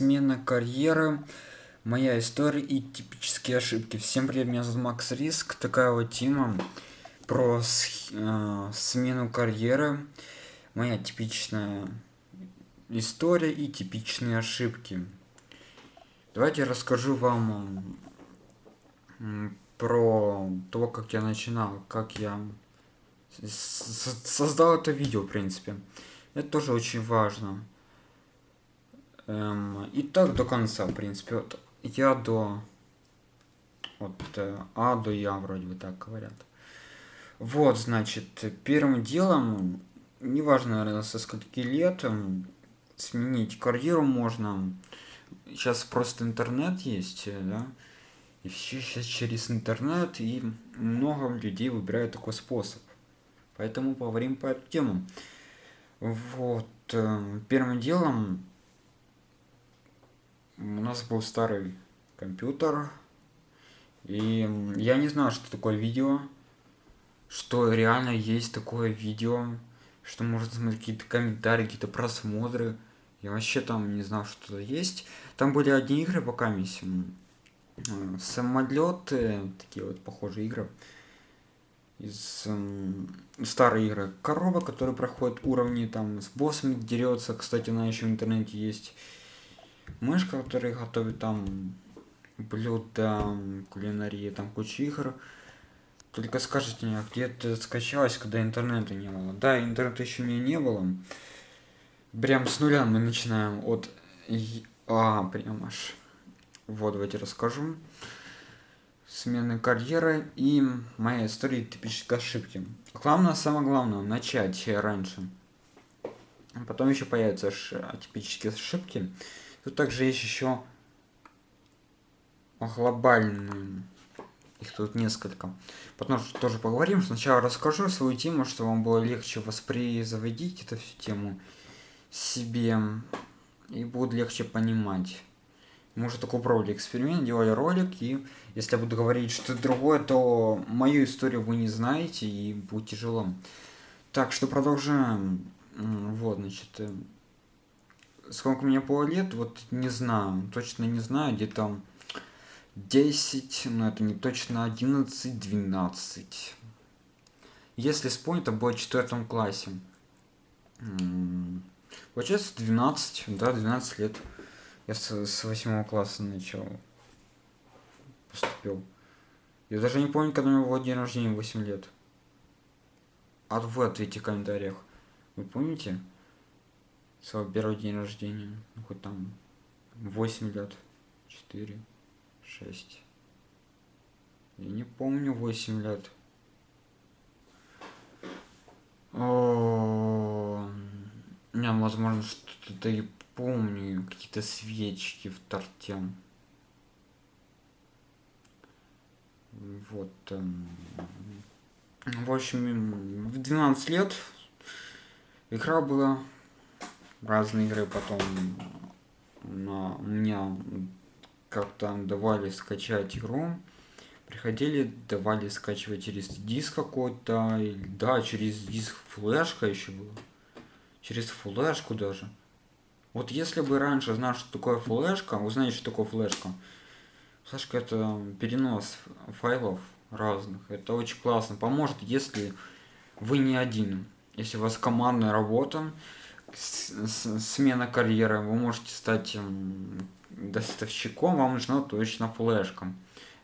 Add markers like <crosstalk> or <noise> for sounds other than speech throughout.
смена карьеры, моя история и типические ошибки. Всем привет, меня зовут Макс Риск, такая вот тема про э, смену карьеры, моя типичная история и типичные ошибки. Давайте расскажу вам про то, как я начинал, как я создал это видео, в принципе. Это тоже очень важно. Эм, и так до конца, в принципе. Вот я до... Вот э, А до Я вроде бы так говорят. Вот, значит, первым делом, неважно, наверное, со скольки лет, сменить карьеру можно. Сейчас просто интернет есть, да, и все сейчас через интернет, и много людей выбирают такой способ. Поэтому поговорим по эту тему. Вот, э, первым делом у нас был старый компьютер, и я не знал, что такое видео, что реально есть такое видео, что можно смотреть какие-то комментарии, какие-то просмотры. Я вообще там не знал, что это есть. Там были одни игры пока миссим. Э, самолеты, такие вот похожие игры. Из э, старой игры. Корова, которая проходит уровни, там с боссами дерется. Кстати, она еще в интернете есть мышка, которая готовит там блюда, кулинарии, там куча игр. Только скажите мне, где это скачалось, когда интернета не было? Да, интернета еще не, не было. Прям с нуля мы начинаем от... А, прям аж. Вот, давайте расскажу. Смены карьеры и моя история типической ошибки. Главное, самое главное, начать раньше. Потом еще появятся типические ошибки. Тут также есть еще глобальные. Их тут несколько. Потом тоже поговорим. Сначала расскажу свою тему, чтобы вам было легче воспроизводить эту всю тему себе. И будет легче понимать. Мы уже такой пробовали эксперимент, делали ролик, и если я буду говорить что-то другое, то мою историю вы не знаете, и будет тяжело. Так, что продолжаем. Вот, значит, э, сколько мне было лет, вот не знаю, точно не знаю, где-то 10, но это не точно 11, 12. Если вспомнить, это было в четвертом классе. Получается 12, да, 12 лет. Я с, с 8 класса начал. Поступил. Я даже не помню, когда у было день рождения, 8 лет. А вы ответьте в комментариях. Вы помните? Свой первый день рождения. Ну, хоть там 8 лет. 4, 6. Я не помню 8 лет. О, не, возможно, что-то и помню. Какие-то свечки в торте. Вот. Эм, в общем, в 12 лет игра была разные игры потом на меня как-то давали скачать игру. Приходили давали скачивать через диск какой-то да через диск флешка еще было через флешку даже. Вот если бы раньше знал что такое флешка вы знаете что такое флешка. Флешка это перенос файлов разных. Это очень классно. Поможет если вы не один. Если у вас командная работа смена карьеры, вы можете стать доставщиком, вам нужна точно флешка.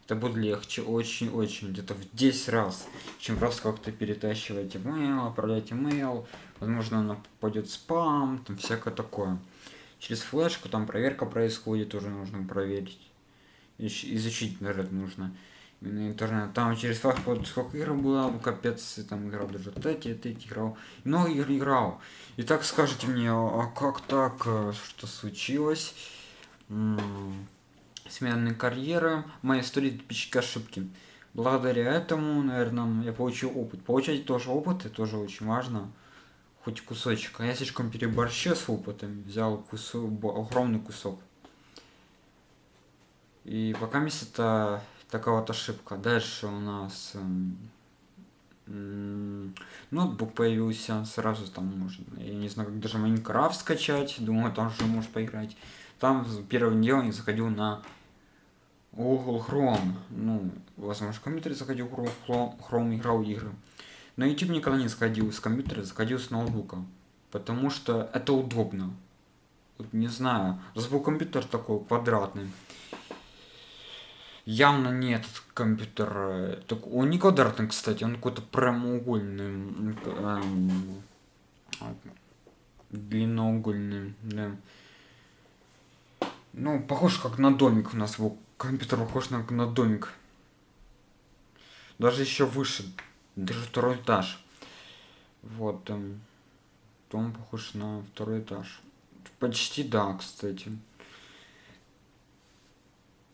Это будет легче очень-очень, где-то в 10 раз, чем просто как-то перетащивать email, отправлять email, возможно она попадет в спам, там всякое такое. Через флешку там проверка происходит, тоже нужно проверить. Изучить, наверное, нужно именно интернет. Там через факт вот сколько игр было, капец, там играл даже эти, эти играл. Много игр играл. И так скажите мне, а как так, э, что случилось? Сменные карьеры, моя история типические ошибки. Благодаря этому, наверное, я получил опыт. Получать тоже опыт, это тоже очень важно. Хоть кусочек. А я слишком переборщил с опытом, взял кусок, огромный кусок. И пока месяц это такая вот ошибка. Дальше у нас эм, ноутбук появился, сразу там можно, я не знаю, как даже Майнкрафт скачать, думаю, там же можешь поиграть. там первым делом я заходил на Google Chrome. Ну, возможно, в компьютере заходил Chrome, Chrome играл игры. На YouTube никогда не заходил с компьютера, заходил с ноутбука. Потому что это удобно. Вот не знаю. Раз был компьютер такой квадратный. Явно не этот компьютер. Э, так, он не квадратный, кстати, он какой-то прямоугольный. Эм, длинноугольный, да. Ну, похож как на домик у нас был. Компьютер похож на, на домик. Даже еще выше. Даже второй этаж. Вот. Эм, дом похож на второй этаж. Почти да, кстати.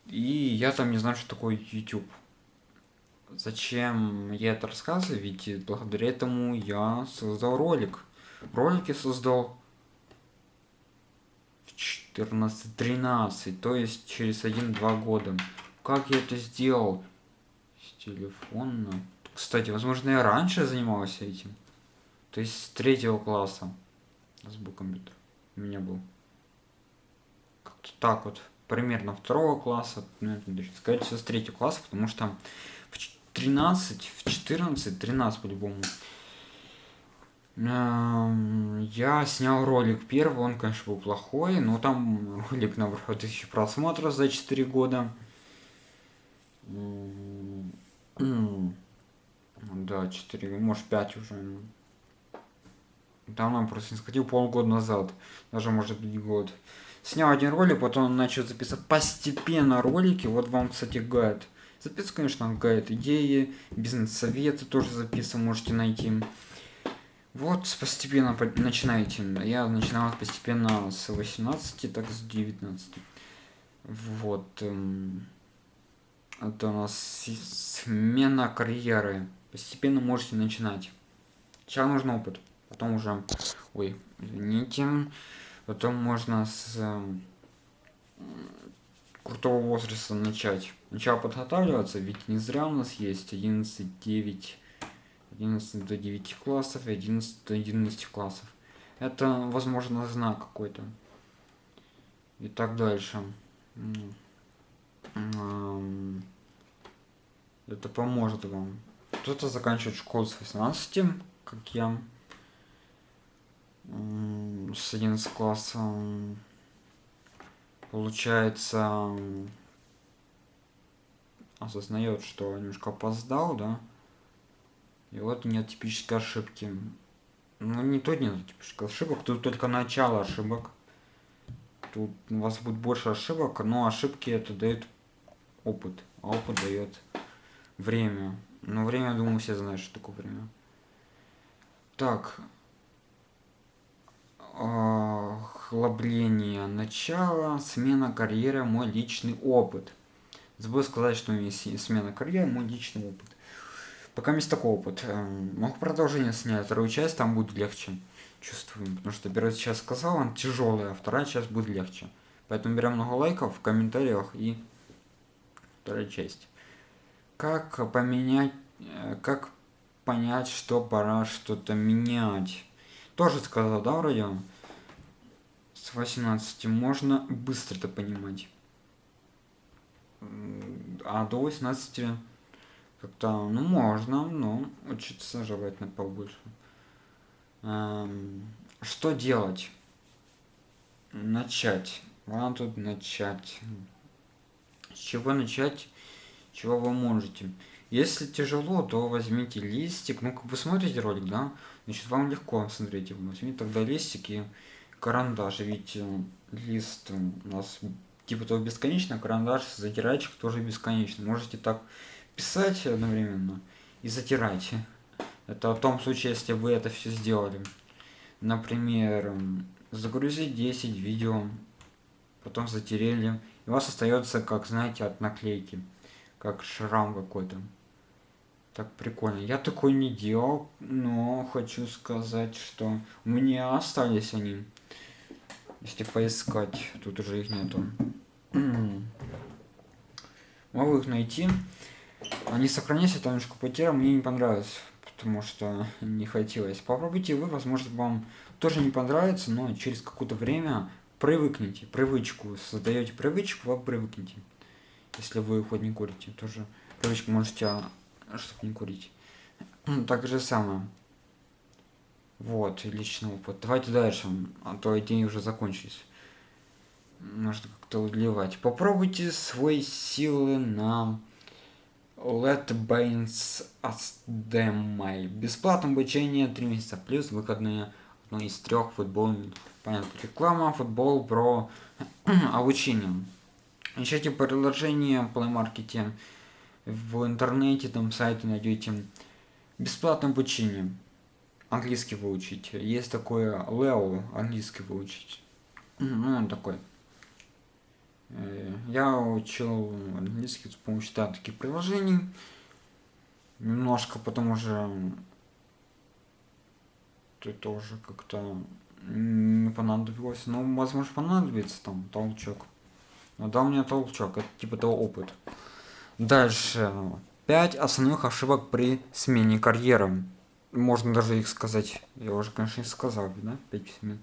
И я там не знаю, что такое YouTube. Зачем я это рассказываю? Ведь благодаря этому я создал ролик. Ролики создал в 14-13, то есть через 1-2 года. Как я это сделал? С телефона. Кстати, возможно, я раньше занимался этим. То есть с третьего класса. Был компьютер. У меня был. Как-то так вот. Примерно второго класса. Ну, сказать, с третьего класса, потому что в 13, в 14, 13 по-любому. Эм, я снял ролик первый, он, конечно, был плохой, но там ролик набрал <laughs> тысячи просмотров за 4 года. Да, 4, может 5 уже. Давно просто не сходил полгода назад, даже может быть год. Снял один ролик, потом начал записывать постепенно ролики. Вот вам, кстати, гайд. Записываю, конечно, гайд идеи, бизнес-советы тоже записываю, можете найти. Вот постепенно начинаете. Я начинал постепенно с 18, так с 19. Вот. Эм, это у нас смена карьеры. Постепенно можете начинать. Сейчас нужен опыт. Потом уже... Ой, извините. Потом можно с крутого возраста начать. Начал подготавливаться, ведь не зря у нас есть 11, 9, 11 до 9 классов и 11 до 11 классов. Это, возможно, знак какой-то. И так дальше. Это поможет вам. Кто-то заканчивает школу с 18, как я. С 11 класса. Получается, осознает, что немножко опоздал, да? И вот нет типической ошибки. Ну, не то нет типических ошибок, тут только начало ошибок. Тут у вас будет больше ошибок, но ошибки это дает опыт, а опыт дает время. Но время, думаю, все знают, что такое время. Так. Охлобление начала, смена карьеры, мой личный опыт. Забыл сказать, что у меня есть смена карьеры, мой личный опыт. Пока есть такой опыт. Эм, могу продолжение снять, вторую часть, там будет легче. Чувствую. Потому что первая часть сказал, он тяжелая, а вторая часть будет легче. Поэтому берем много лайков в комментариях и вторая часть. Как поменять, э, как понять, что пора что-то менять? Тоже сказал, да, вроде? С 18 можно быстро это понимать. А до 18 как-то, ну, можно, но учиться желательно побольше. Эм, что делать? Начать. Ладно, тут начать. С чего начать? Чего вы можете? Если тяжело, то возьмите листик. Ну, как вы смотрите ролик, да? Значит, вам легко смотреть его. Возьмите тогда листик и карандаш. Ведь э, лист у нас типа того бесконечно, карандаш, затирачик тоже бесконечный. Можете так писать одновременно и затирать. Это в том случае, если вы это все сделали. Например, загрузить 10 видео, потом затерели, и у вас остается, как знаете, от наклейки, как шрам какой-то. Так прикольно. Я такой не делал, но хочу сказать, что меня остались они. Если поискать, тут уже их нету. <clears throat> Могу их найти. Они сохранились, это немножко потеря, мне не понравилось, потому что не хотелось. Попробуйте вы, возможно, вам тоже не понравится, но через какое-то время привыкните, привычку, создаете привычку, вы привыкнете. Если вы хоть не курите, тоже привычку можете, чтобы не курить. Так же самое. Вот, личный опыт. Давайте дальше, а то идеи уже закончились. Нужно как-то удлевать. Попробуйте свои силы на Let Bains Asdemai. Бесплатное обучение 3 месяца плюс выходные одно из трех футбольных. Понятно, реклама, футбол, про <clears throat> обучение. Ищите приложение Play Market в интернете, там сайты найдете. Бесплатное обучение. Английский выучить. Есть такое Leo, английский выучить. Ну, он такой. Э, я учил английский с помощью да, таких приложений. Немножко потом уже ты тоже как-то не понадобилось. Ну, возможно, понадобится там толчок. Но да, у меня толчок, это типа того опыт. Дальше. Пять основных ошибок при смене карьеры. Можно даже их сказать. Я уже, конечно, сказал, да? Пять смен.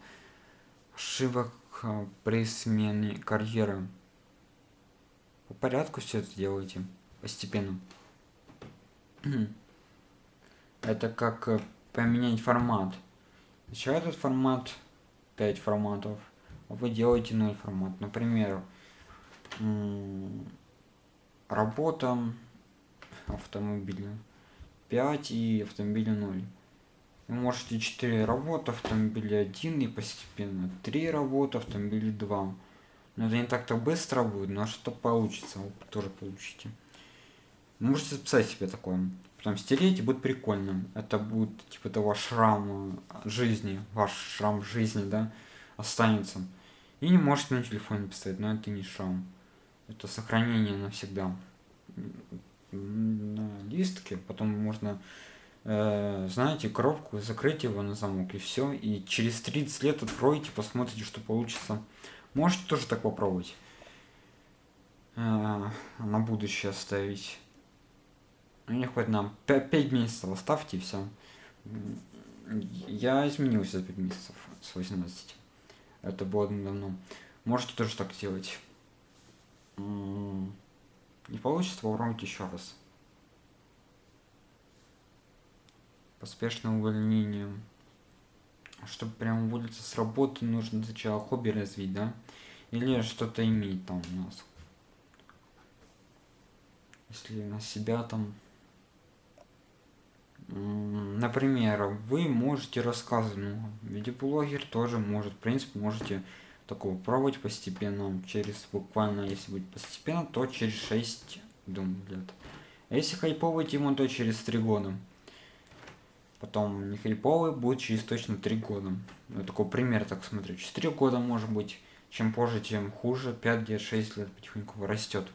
Ошибок а, при смене карьеры. По порядку все это делайте. Постепенно. <clears throat> это как э, поменять формат. Еще этот формат, 5 форматов, а вы делаете 0 формат. Например, работа автомобиля 5 и автомобиля 0. Вы можете 4 работы, автомобиля 1 и постепенно 3 работы, автомобиля 2. Но это не так-то быстро будет, но что получится, вы тоже получите. Можете записать себе такое. Потом стереть, и будет прикольно. Это будет типа того шрама жизни, ваш шрам жизни, да, останется. И не можете на телефоне писать, но это не шрам. Это сохранение навсегда. На листке, потом можно, э, знаете, коробку, закрыть его на замок и все. И через 30 лет откроете, посмотрите, что получится. Можете тоже так попробовать. А, на будущее оставить. Мне хоть нам 5 месяцев оставьте все. Я изменился за 5 месяцев с 18. Это было давно. Можете тоже так сделать. Не получится, попробуйте еще раз. Поспешное увольнение чтобы прям уволиться с работы, нужно сначала хобби развить, да? Или что-то иметь там у нас. Если на себя там... Например, вы можете рассказывать, ну, видеоблогер тоже может, в принципе, можете такого пробовать постепенно, через буквально, если будет постепенно, то через 6, думаю, лет. А если хайповый тему, то через 3 года. Потом Михаил будет через точно 3 года. Ну, такой пример, так смотрю. 4 года может быть. Чем позже, тем хуже. 5 лет, 6 лет потихоньку растет.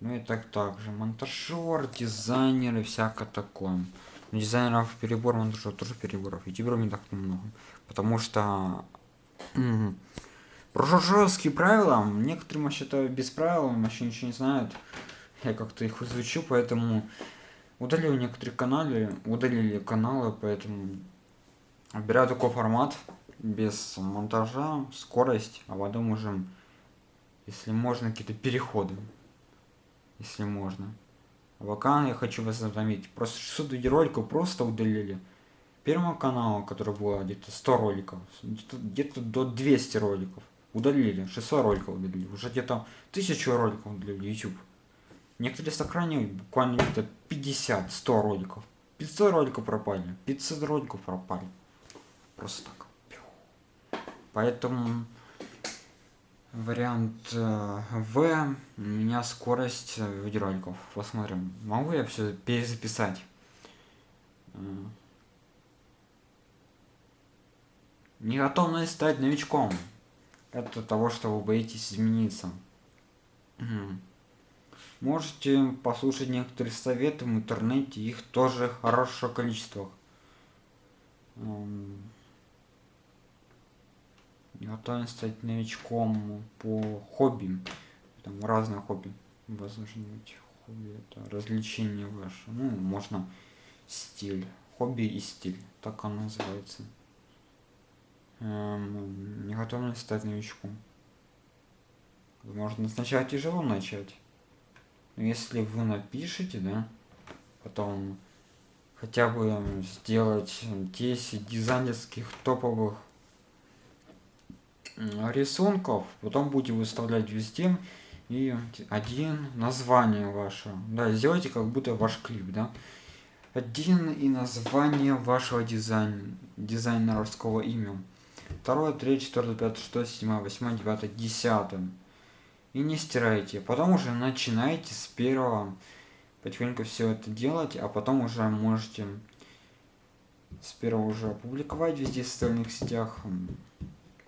Ну и так также. Монтажер, дизайнеры, всякое такое. Дизайнеров перебор, монтажер тоже переборов. Ютуберов не так много. Потому что... Про жесткие правила. Некоторые я считаю без правил, вообще ничего не знают. Я как-то их изучу, поэтому удалил некоторые каналы, удалили каналы, поэтому беря такой формат, без монтажа, скорость, а потом уже, если можно, какие-то переходы, если можно. Пока я хочу вас заметить, просто 600 видеороликов просто удалили. Первого канала, который было где-то 100 роликов, где-то где, до 200 роликов удалили, 600 роликов удалили, уже где-то 1000 роликов удалили YouTube. Некоторые сохранили буквально где-то 50-100 роликов. 500 роликов пропали, 500 роликов пропали. Просто так. Поэтому вариант э, В, у меня скорость э, видеороликов. Посмотрим, могу я все перезаписать. Не готовность стать новичком. Это того, что вы боитесь измениться. Можете послушать некоторые советы в интернете, их тоже хорошее количество. Готовы стать новичком по хобби. Там разные хобби. Возможно хобби это развлечение ваше. Ну, можно стиль. Хобби и стиль. Так оно называется. Эм, не готовность стать новичком. Можно сначала тяжело начать. Но если вы напишете, да, потом хотя бы сделать 10 дизайнерских топовых рисунков, потом будете выставлять везде и один название ваше. Да, сделайте как будто ваш клип, да. Один и название вашего дизайна, дизайнерского имя. Второе, третье, четвертое, пятое, шестое, седьмое, восьмое, девятое, десятое. И не стирайте. Потом уже начинайте с первого потихоньку все это делать, а потом уже можете с первого уже опубликовать везде в социальных сетях,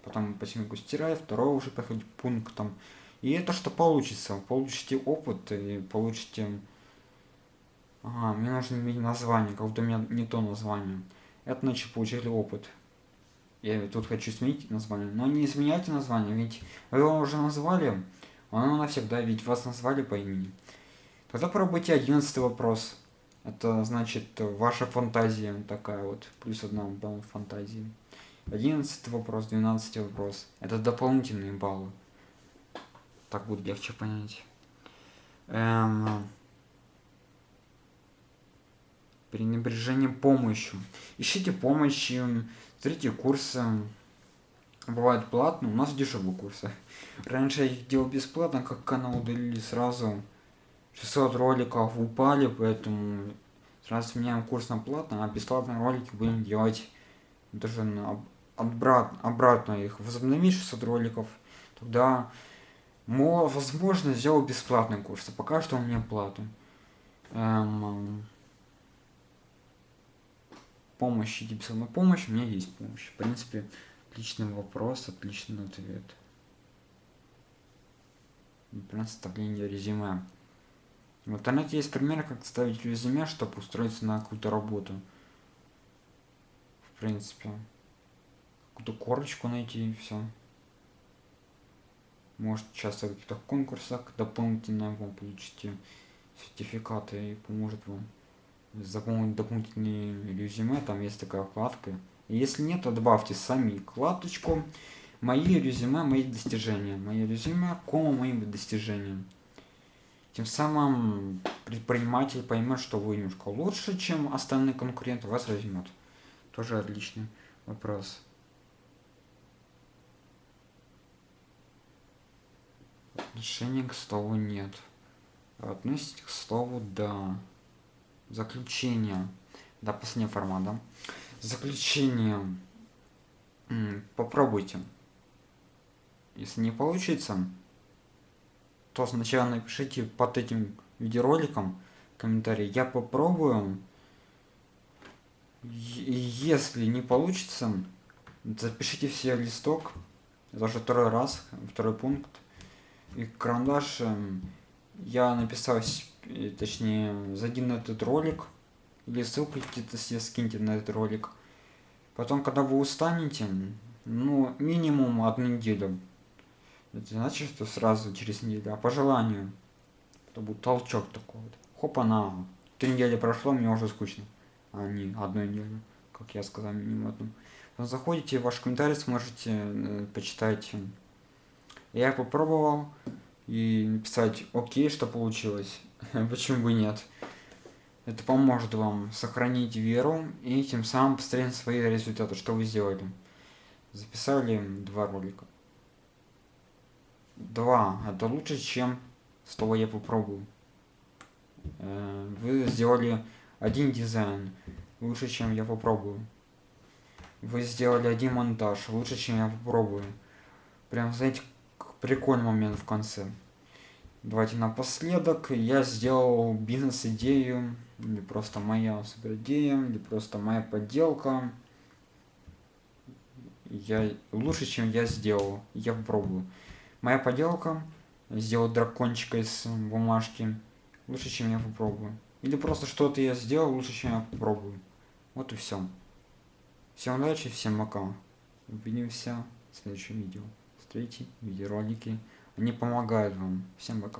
потом потихоньку стирать, второго уже проходить пунктом. И это что получится? Получите опыт и получите... Ага, мне нужно иметь название, как будто у меня не то название. Это значит получили опыт. Я тут хочу сменить название. Но не изменяйте название, ведь вы его уже назвали, оно навсегда, ведь вас назвали по имени. Тогда пробуйте одиннадцатый вопрос. Это значит ваша фантазия такая вот, плюс одна балл фантазии. Одиннадцатый вопрос, двенадцатый вопрос. Это дополнительные баллы. Так будет легче понять. Эм... Пренебрежение помощью. Ищите помощи, смотрите курсы. Бывают платные, у нас дешевые курсы. Раньше я их делал бесплатно, как канал удалили сразу 600 роликов упали, поэтому сразу меняем курс на платный, а бесплатные ролики будем делать даже на обратно, обратно их возобновить 600 роликов, тогда возможно сделать бесплатный курс, а пока что у меня плату. Эм, помощь, иди бесплатная помощь, у меня есть помощь. В принципе, отличный вопрос, отличный ответ. Например, составление резюме. В интернете есть примеры, как ставить резюме, чтобы устроиться на какую-то работу. В принципе. Какую-то корочку найти и все. Может участвовать в каких-то конкурсах, дополнительно вам получите сертификаты и поможет вам заполнить дополнительные резюме, там есть такая вкладка. И если нет, то добавьте сами вкладочку «Мои резюме, мои достижения». Мои резюме, кома моим достижениям. Тем самым предприниматель поймет, что вы немножко лучше, чем остальные конкуренты, вас возьмет. Тоже отличный вопрос. Отношения к слову нет. Относитесь к слову да. Заключение. Да, последняя форма, да. Заключение. Попробуйте. Если не получится, то сначала напишите под этим видеороликом комментарий. Я попробую. Если не получится, запишите все листок. Уже второй раз, второй пункт. И карандаш эм, я написал, точнее, зайди на этот ролик. Или ссылку где-то себе скиньте на этот ролик. Потом, когда вы устанете, ну, минимум одну неделю это значит, что сразу через неделю, а по желанию. Это будет толчок такой вот. Хоп, она. Три недели прошло, мне уже скучно. А не одну неделю, как я сказал, минимум одну. Заходите в ваш комментарий, сможете э, почитать. Я попробовал и написать окей, что получилось. <laughs> Почему бы нет? Это поможет вам сохранить веру и тем самым посмотреть свои результаты, что вы сделали. Записали два ролика. Два. Это лучше, чем слово я попробую. Э, вы сделали один дизайн. Лучше, чем я попробую. Вы сделали один монтаж. Лучше, чем я попробую. Прям, знаете, прикольный момент в конце. Давайте напоследок. Я сделал бизнес-идею. Или просто моя супер идея. Или просто моя подделка. Я лучше, чем я сделал. Я попробую. Моя поделка сделать дракончика из бумажки лучше, чем я попробую. Или просто что-то я сделал лучше, чем я попробую. Вот и все. Всем удачи, всем пока. Увидимся в следующем видео. Смотрите видеоролики. Они помогают вам. Всем пока.